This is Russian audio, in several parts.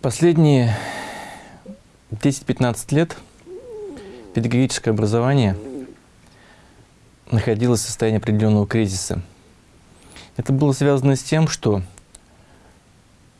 Последние 10-15 лет педагогическое образование находилось в состоянии определенного кризиса. Это было связано с тем, что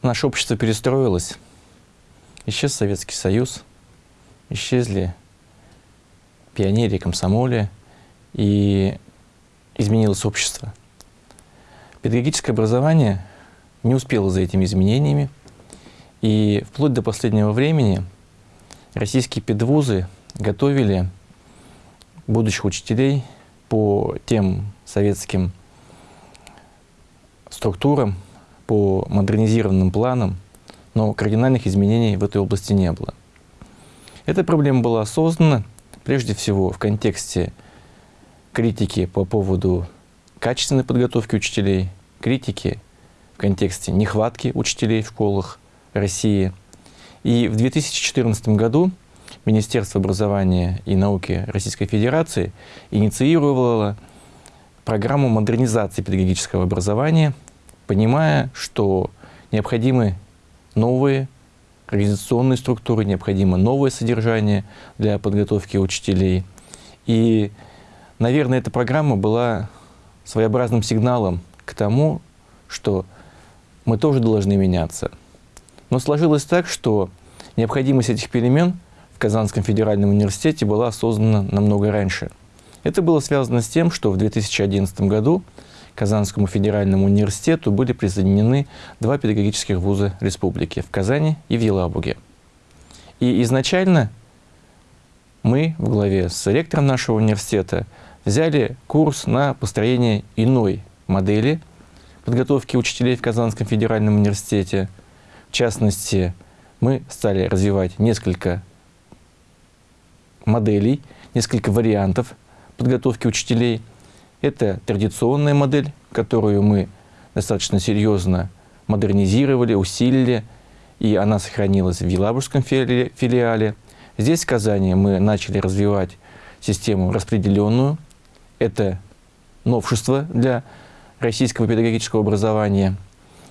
наше общество перестроилось, исчез Советский Союз, исчезли пионерии, комсомоле, и изменилось общество. Педагогическое образование не успело за этими изменениями, и вплоть до последнего времени российские педвузы готовили будущих учителей по тем советским структурам, по модернизированным планам, но кардинальных изменений в этой области не было. Эта проблема была осознана прежде всего в контексте критики по поводу качественной подготовки учителей, критики в контексте нехватки учителей в школах России. И в 2014 году Министерство образования и науки Российской Федерации инициировало программу модернизации педагогического образования, понимая, что необходимы новые организационные структуры, необходимо новое содержание для подготовки учителей. И, наверное, эта программа была своеобразным сигналом к тому, что мы тоже должны меняться. Но сложилось так, что необходимость этих перемен в Казанском федеральном университете была осознана намного раньше. Это было связано с тем, что в 2011 году Казанскому федеральному университету были присоединены два педагогических вуза республики в Казани и в Елабуге. И изначально мы в главе с ректором нашего университета взяли курс на построение иной модели подготовки учителей в Казанском федеральном университете. В частности, мы стали развивать несколько моделей, несколько вариантов подготовки учителей – это традиционная модель, которую мы достаточно серьезно модернизировали, усилили, и она сохранилась в Елабужском филиале. Здесь, в Казани, мы начали развивать систему распределенную. Это новшество для российского педагогического образования,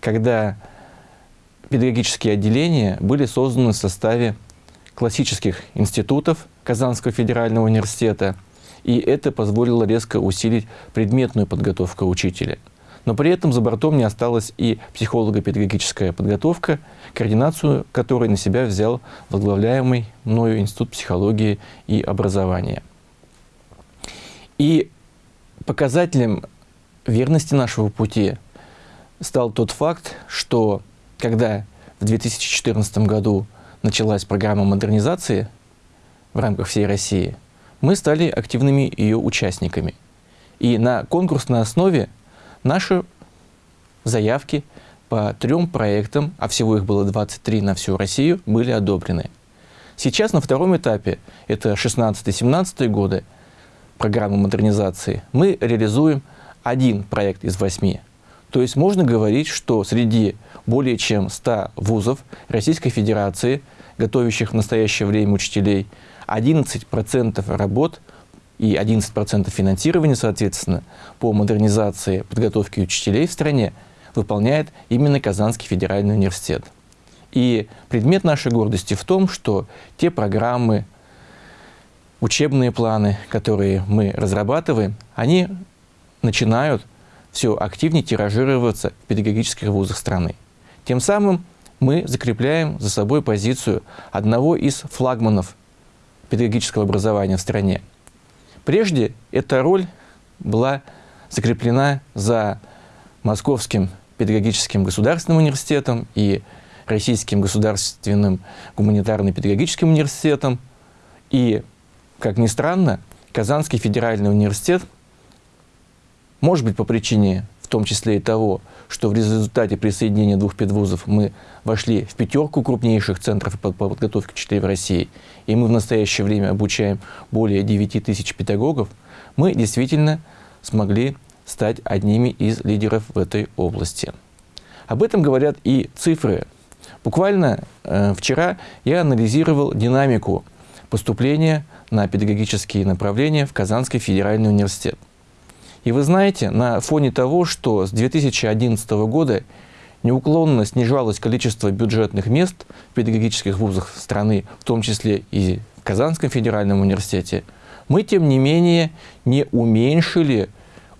когда педагогические отделения были созданы в составе классических институтов Казанского федерального университета – и это позволило резко усилить предметную подготовку учителя. Но при этом за бортом не осталась и психолого-педагогическая подготовка, координацию которой на себя взял возглавляемый мною Институт психологии и образования. И показателем верности нашего пути стал тот факт, что когда в 2014 году началась программа модернизации в рамках всей России – мы стали активными ее участниками. И на конкурсной основе наши заявки по трем проектам, а всего их было 23 на всю Россию, были одобрены. Сейчас на втором этапе, это 16-17 годы, программы модернизации, мы реализуем один проект из восьми. То есть можно говорить, что среди более чем 100 вузов Российской Федерации, готовящих в настоящее время учителей, 11% работ и 11% финансирования, соответственно, по модернизации подготовки учителей в стране выполняет именно Казанский федеральный университет. И предмет нашей гордости в том, что те программы, учебные планы, которые мы разрабатываем, они начинают все активнее тиражироваться в педагогических вузах страны. Тем самым мы закрепляем за собой позицию одного из флагманов педагогического образования в стране. Прежде эта роль была закреплена за Московским педагогическим государственным университетом и Российским государственным гуманитарно-педагогическим университетом. И, как ни странно, Казанский федеральный университет, может быть, по причине в том числе и того, что в результате присоединения двух педвузов мы вошли в пятерку крупнейших центров по подготовке учителей в России, и мы в настоящее время обучаем более 9 тысяч педагогов, мы действительно смогли стать одними из лидеров в этой области. Об этом говорят и цифры. Буквально э, вчера я анализировал динамику поступления на педагогические направления в Казанский федеральный университет. И вы знаете, на фоне того, что с 2011 года неуклонно снижалось количество бюджетных мест в педагогических вузах страны, в том числе и в Казанском федеральном университете, мы, тем не менее, не уменьшили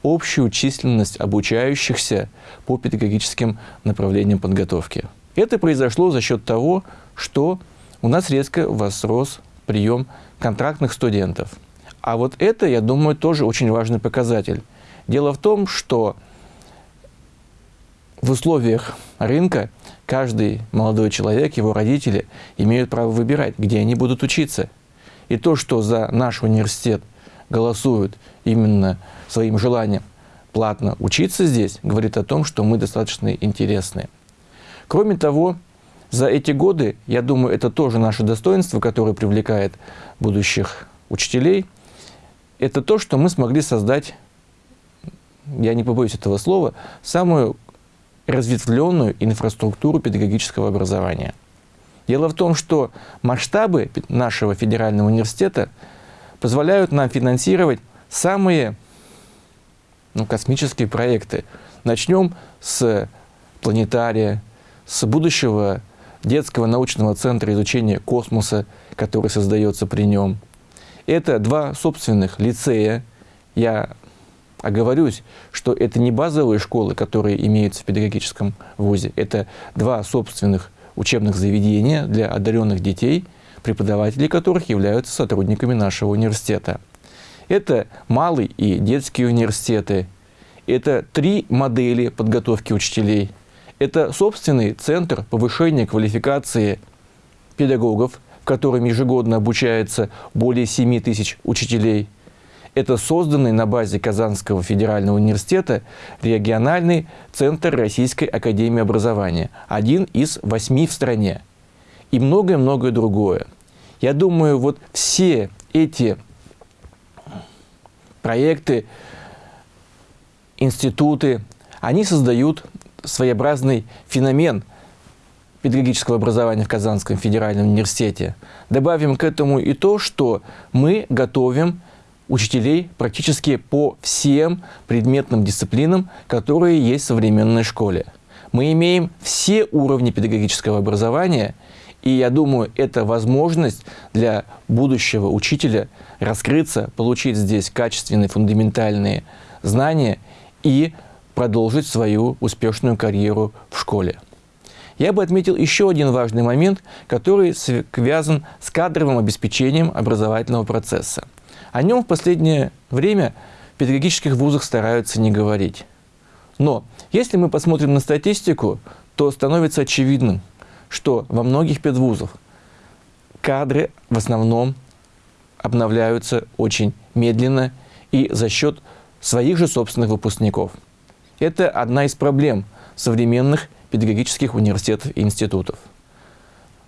общую численность обучающихся по педагогическим направлениям подготовки. Это произошло за счет того, что у нас резко возрос прием контрактных студентов. А вот это, я думаю, тоже очень важный показатель. Дело в том, что в условиях рынка каждый молодой человек, его родители имеют право выбирать, где они будут учиться. И то, что за наш университет голосуют именно своим желанием платно учиться здесь, говорит о том, что мы достаточно интересны. Кроме того, за эти годы, я думаю, это тоже наше достоинство, которое привлекает будущих учителей, это то, что мы смогли создать, я не побоюсь этого слова, самую разветвленную инфраструктуру педагогического образования. Дело в том, что масштабы нашего федерального университета позволяют нам финансировать самые ну, космические проекты. Начнем с планетария, с будущего детского научного центра изучения космоса, который создается при нем. Это два собственных лицея. Я оговорюсь, что это не базовые школы, которые имеются в педагогическом вузе. Это два собственных учебных заведения для одаренных детей, преподаватели которых являются сотрудниками нашего университета. Это малый и детские университеты. Это три модели подготовки учителей. Это собственный центр повышения квалификации педагогов, в котором ежегодно обучается более 7 тысяч учителей. Это созданный на базе Казанского федерального университета региональный центр Российской академии образования, один из восьми в стране. И многое-многое другое. Я думаю, вот все эти проекты, институты, они создают своеобразный феномен педагогического образования в Казанском федеральном университете. Добавим к этому и то, что мы готовим учителей практически по всем предметным дисциплинам, которые есть в современной школе. Мы имеем все уровни педагогического образования, и я думаю, это возможность для будущего учителя раскрыться, получить здесь качественные фундаментальные знания и продолжить свою успешную карьеру в школе. Я бы отметил еще один важный момент, который связан с кадровым обеспечением образовательного процесса. О нем в последнее время в педагогических вузах стараются не говорить. Но если мы посмотрим на статистику, то становится очевидным, что во многих педвузах кадры в основном обновляются очень медленно и за счет своих же собственных выпускников. Это одна из проблем современных педагогических университетов и институтов.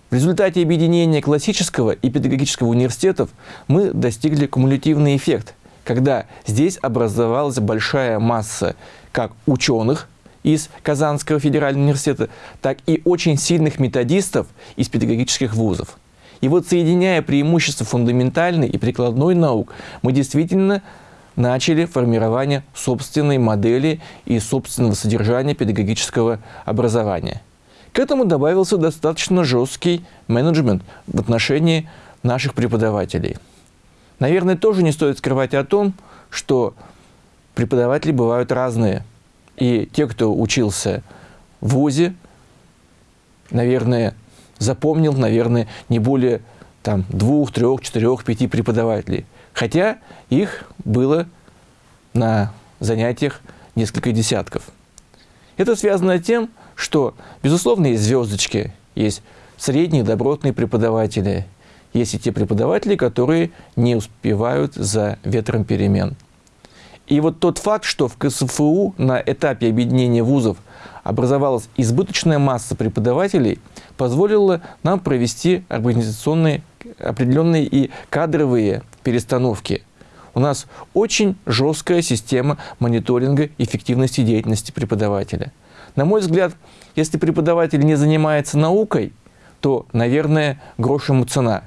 В результате объединения классического и педагогического университетов мы достигли кумулятивный эффект, когда здесь образовалась большая масса как ученых из Казанского федерального университета, так и очень сильных методистов из педагогических вузов. И вот соединяя преимущества фундаментальной и прикладной наук, мы действительно начали формирование собственной модели и собственного содержания педагогического образования – к этому добавился достаточно жесткий менеджмент в отношении наших преподавателей. Наверное, тоже не стоит скрывать о том, что преподаватели бывают разные. И те, кто учился в ВУЗе, наверное, запомнил, наверное, не более там, двух, трех, четырех, пяти преподавателей. Хотя их было на занятиях несколько десятков. Это связано с тем, что, безусловно, есть звездочки, есть средние добротные преподаватели, есть и те преподаватели, которые не успевают за ветром перемен. И вот тот факт, что в КСФУ на этапе объединения вузов образовалась избыточная масса преподавателей, позволило нам провести организационные, определенные и кадровые перестановки. У нас очень жесткая система мониторинга эффективности деятельности преподавателя – на мой взгляд, если преподаватель не занимается наукой, то, наверное, грош ему цена,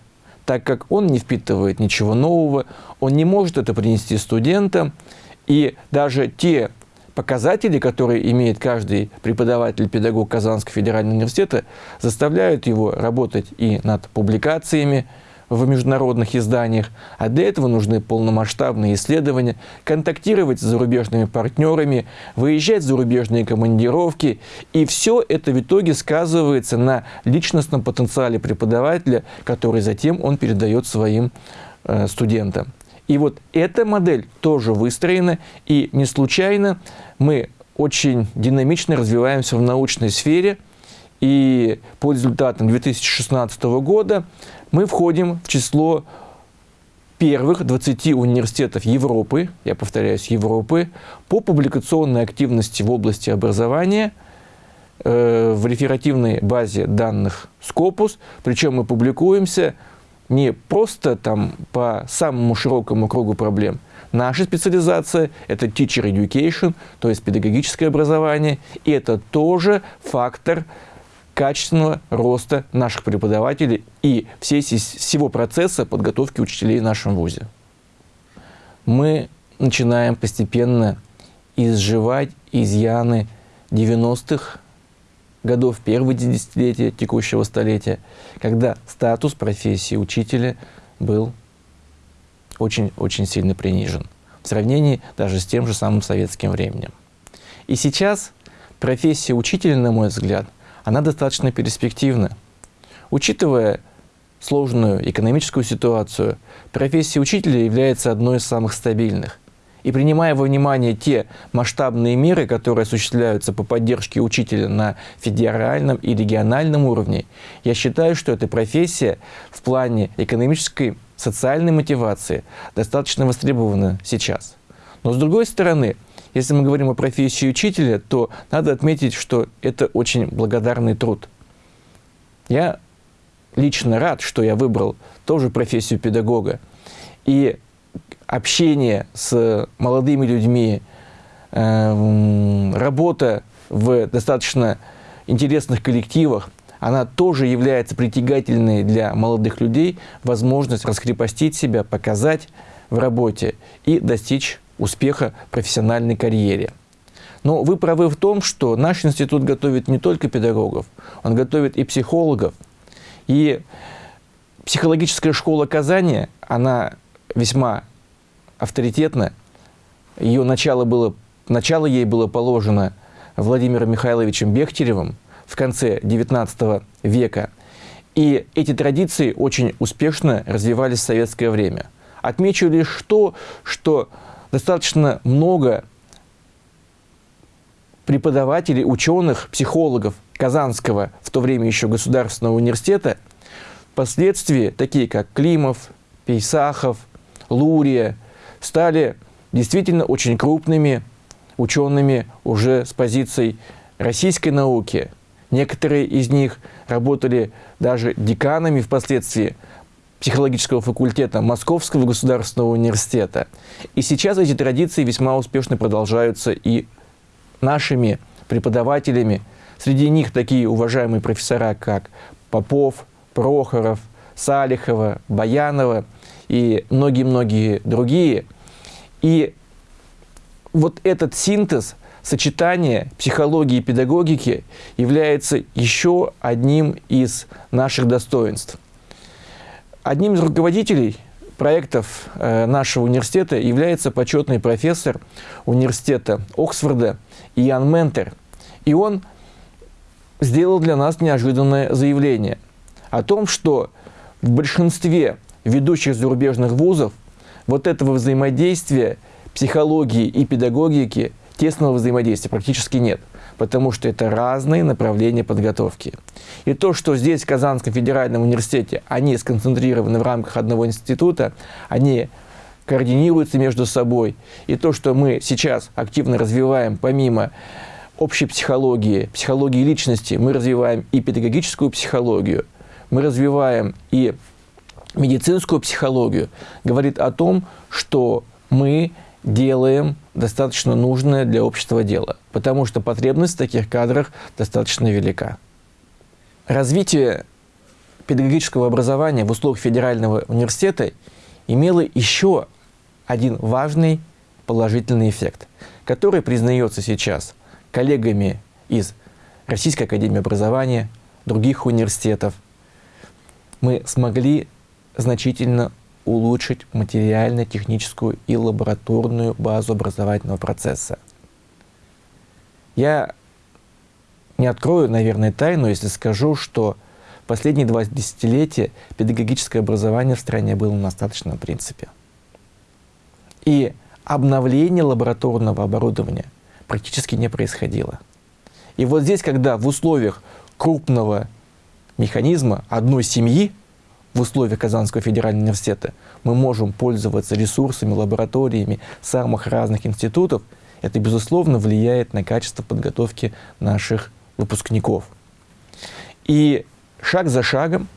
так как он не впитывает ничего нового, он не может это принести студентам, и даже те показатели, которые имеет каждый преподаватель-педагог Казанского федерального университета, заставляют его работать и над публикациями, в международных изданиях, а для этого нужны полномасштабные исследования, контактировать с зарубежными партнерами, выезжать в зарубежные командировки. И все это в итоге сказывается на личностном потенциале преподавателя, который затем он передает своим э, студентам. И вот эта модель тоже выстроена, и не случайно мы очень динамично развиваемся в научной сфере, и по результатам 2016 года мы входим в число первых 20 университетов Европы, я повторяюсь, Европы, по публикационной активности в области образования э, в реферативной базе данных Scopus. Причем мы публикуемся не просто там по самому широкому кругу проблем. Наша специализация – это teacher education, то есть педагогическое образование, и это тоже фактор качественного роста наших преподавателей и всей, всего процесса подготовки учителей в нашем ВУЗе. Мы начинаем постепенно изживать изъяны 90-х годов, первого десятилетия текущего столетия, когда статус профессии учителя был очень-очень сильно принижен в сравнении даже с тем же самым советским временем. И сейчас профессия учителя, на мой взгляд – она достаточно перспективна. Учитывая сложную экономическую ситуацию, профессия учителя является одной из самых стабильных. И принимая во внимание те масштабные меры, которые осуществляются по поддержке учителя на федеральном и региональном уровне, я считаю, что эта профессия в плане экономической, социальной мотивации достаточно востребована сейчас. Но с другой стороны, если мы говорим о профессии учителя, то надо отметить, что это очень благодарный труд. Я лично рад, что я выбрал тоже профессию педагога. И общение с молодыми людьми, эм, работа в достаточно интересных коллективах, она тоже является притягательной для молодых людей, возможность раскрепостить себя, показать в работе и достичь успеха профессиональной карьере. Но вы правы в том, что наш институт готовит не только педагогов, он готовит и психологов. И психологическая школа Казани, она весьма авторитетна. Ее начало, было, начало ей было положено Владимиром Михайловичем Бехтеревым в конце XIX века. И эти традиции очень успешно развивались в советское время. Отмечу лишь то, что достаточно много преподавателей, ученых, психологов Казанского, в то время еще Государственного университета, впоследствии, такие как Климов, Пейсахов, Лурия, стали действительно очень крупными учеными уже с позицией российской науки. Некоторые из них работали даже деканами впоследствии психологического факультета Московского государственного университета. И сейчас эти традиции весьма успешно продолжаются и нашими преподавателями. Среди них такие уважаемые профессора, как Попов, Прохоров, Салихова, Баянова и многие-многие другие. И вот этот синтез, сочетание психологии и педагогики является еще одним из наших достоинств. Одним из руководителей проектов э, нашего университета является почетный профессор университета Оксфорда Иоанн Ментер. И он сделал для нас неожиданное заявление о том, что в большинстве ведущих зарубежных вузов вот этого взаимодействия психологии и педагогики, тесного взаимодействия практически нет потому что это разные направления подготовки. И то, что здесь, в Казанском федеральном университете, они сконцентрированы в рамках одного института, они координируются между собой. И то, что мы сейчас активно развиваем, помимо общей психологии, психологии личности, мы развиваем и педагогическую психологию, мы развиваем и медицинскую психологию, говорит о том, что мы делаем достаточно нужное для общества дело, потому что потребность в таких кадрах достаточно велика. Развитие педагогического образования в условиях федерального университета имело еще один важный положительный эффект. который признается сейчас коллегами из Российской Академии Образования, других университетов, мы смогли значительно улучшить материально-техническую и лабораторную базу образовательного процесса. Я не открою, наверное, тайну, если скажу, что последние два десятилетия педагогическое образование в стране было на остаточном принципе. И обновление лабораторного оборудования практически не происходило. И вот здесь, когда в условиях крупного механизма одной семьи, в условиях Казанского федерального университета, мы можем пользоваться ресурсами, лабораториями самых разных институтов, это, безусловно, влияет на качество подготовки наших выпускников. И шаг за шагом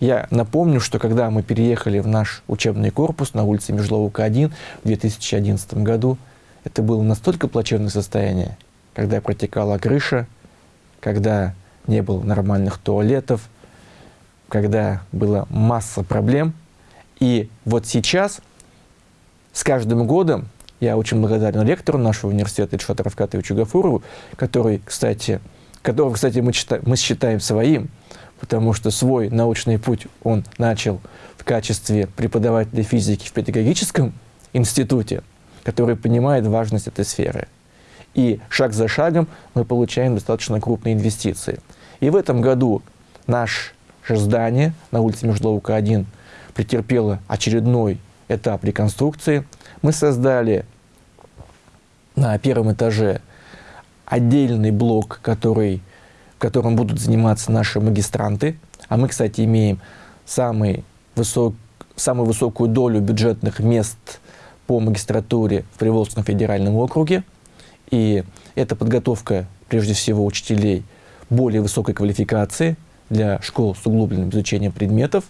я напомню, что когда мы переехали в наш учебный корпус на улице Межловука-1 в 2011 году, это было настолько плачевное состояние, когда протекала крыша, когда не было нормальных туалетов, когда была масса проблем. И вот сейчас, с каждым годом, я очень благодарен ректору нашего университета Ильшату Равкатовичу Гафурову, который, кстати, которого, кстати, мы, считаем, мы считаем своим, потому что свой научный путь он начал в качестве преподавателя физики в педагогическом институте, который понимает важность этой сферы. И шаг за шагом мы получаем достаточно крупные инвестиции. И в этом году наше здание на улице Межловка 1 претерпело очередной этап реконструкции. Мы создали на первом этаже отдельный блок, который которым будут заниматься наши магистранты. А мы, кстати, имеем самый высок, самую высокую долю бюджетных мест по магистратуре в Приволжском федеральном округе. И это подготовка, прежде всего, учителей более высокой квалификации для школ с углубленным изучением предметов.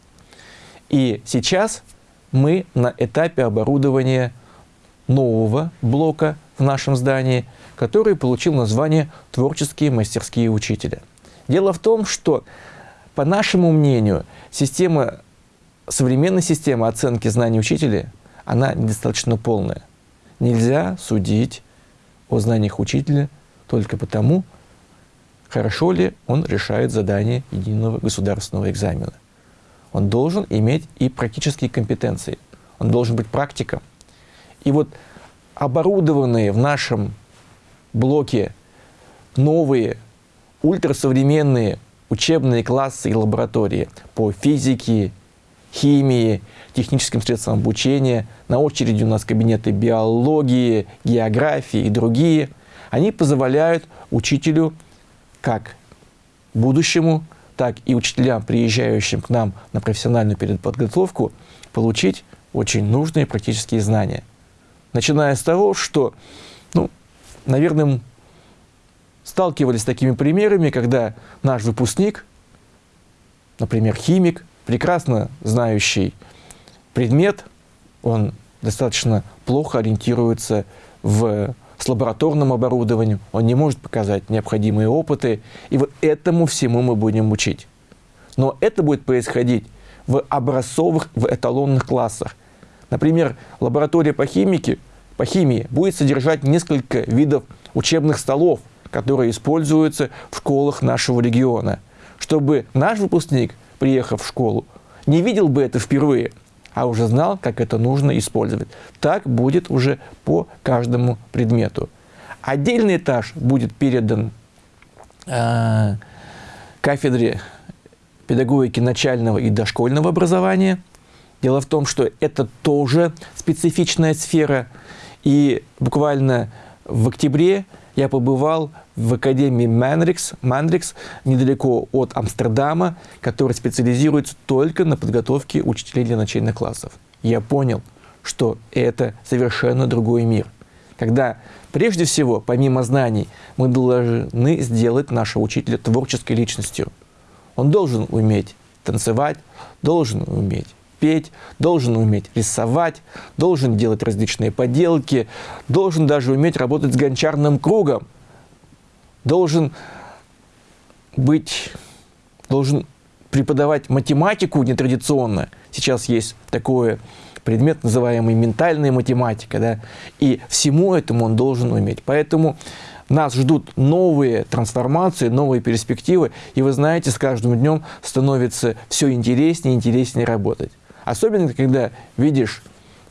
И сейчас мы на этапе оборудования нового блока в нашем здании – который получил название «Творческие мастерские учителя». Дело в том, что, по нашему мнению, система, современная система оценки знаний учителя, она недостаточно полная. Нельзя судить о знаниях учителя только потому, хорошо ли он решает задание единого государственного экзамена. Он должен иметь и практические компетенции. Он должен быть практиком. И вот оборудованные в нашем блоке новые ультрасовременные учебные классы и лаборатории по физике, химии, техническим средствам обучения. На очереди у нас кабинеты биологии, географии и другие. Они позволяют учителю, как будущему, так и учителям, приезжающим к нам на профессиональную переподготовку, получить очень нужные практические знания. Начиная с того, что ну, наверное, сталкивались с такими примерами, когда наш выпускник, например, химик, прекрасно знающий предмет, он достаточно плохо ориентируется в, с лабораторным оборудованием, он не может показать необходимые опыты, и вот этому всему мы будем учить. Но это будет происходить в образцовых, в эталонных классах. Например, лаборатория по химике – по химии будет содержать несколько видов учебных столов, которые используются в школах нашего региона, чтобы наш выпускник, приехав в школу, не видел бы это впервые, а уже знал, как это нужно использовать. Так будет уже по каждому предмету. Отдельный этаж будет передан э, кафедре педагогики начального и дошкольного образования. Дело в том, что это тоже специфичная сфера – и буквально в октябре я побывал в Академии Манрикс, Манрикс недалеко от Амстердама, который специализируется только на подготовке учителей для начальных классов. Я понял, что это совершенно другой мир. Когда прежде всего, помимо знаний, мы должны сделать нашего учителя творческой личностью. Он должен уметь танцевать, должен уметь петь, должен уметь рисовать, должен делать различные поделки, должен даже уметь работать с гончарным кругом, должен быть, должен преподавать математику нетрадиционно. Сейчас есть такое предмет, называемый ментальная математика, да, и всему этому он должен уметь. Поэтому нас ждут новые трансформации, новые перспективы, и вы знаете, с каждым днем становится все интереснее и интереснее работать. Особенно, когда видишь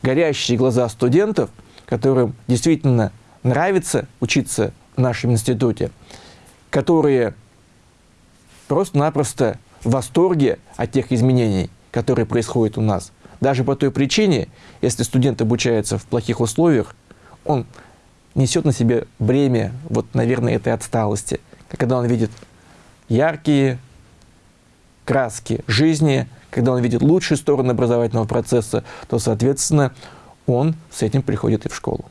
горящие глаза студентов, которым действительно нравится учиться в нашем институте, которые просто-напросто в восторге от тех изменений, которые происходят у нас. Даже по той причине, если студент обучается в плохих условиях, он несет на себе бремя, вот, наверное, этой отсталости. Когда он видит яркие краски жизни, когда он видит лучшие стороны образовательного процесса, то, соответственно, он с этим приходит и в школу.